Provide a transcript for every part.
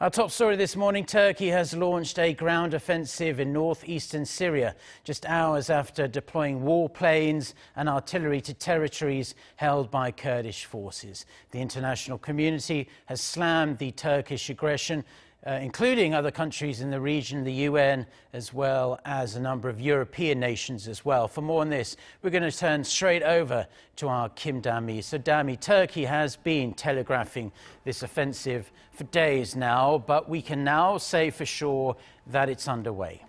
Our top story this morning, Turkey has launched a ground offensive in northeastern Syria, just hours after deploying warplanes and artillery to territories held by Kurdish forces. The international community has slammed the Turkish aggression uh, including other countries in the region, the UN, as well as a number of European nations as well. For more on this, we're going to turn straight over to our Kim Dami. So, Dami, Turkey has been telegraphing this offensive for days now, but we can now say for sure that it's underway.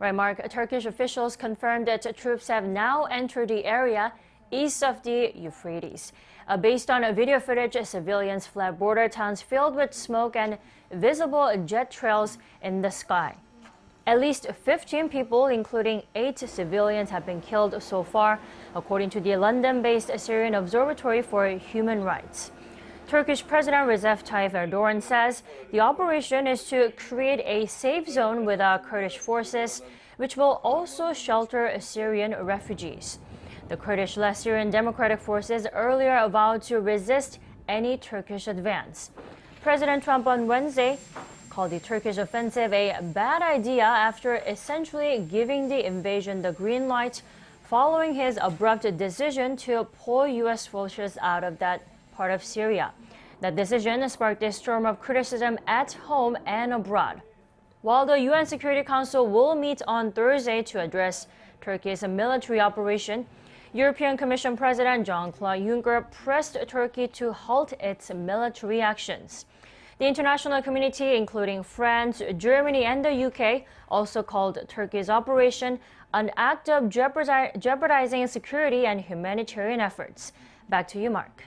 Right, Mark. Turkish officials confirmed that troops have now entered the area east of the Euphrates. Uh, based on video footage, civilians fled border towns filled with smoke and visible jet trails in the sky. At least 15 people, including eight civilians, have been killed so far, according to the London-based Syrian Observatory for Human Rights. Turkish President Recep Tayyip Erdogan says the operation is to create a safe zone with our Kurdish forces, which will also shelter Syrian refugees. The Kurdish-led Syrian Democratic Forces earlier vowed to resist any Turkish advance. President Trump on Wednesday called the Turkish offensive a bad idea after essentially giving the invasion the green light following his abrupt decision to pull U.S. forces out of that part of Syria. That decision sparked a storm of criticism at home and abroad. While the UN Security Council will meet on Thursday to address Turkey's military operation, European Commission President Jean-Claude Juncker pressed Turkey to halt its military actions. The international community, including France, Germany, and the UK, also called Turkey's operation an act of jeopardizing security and humanitarian efforts. Back to you, Mark.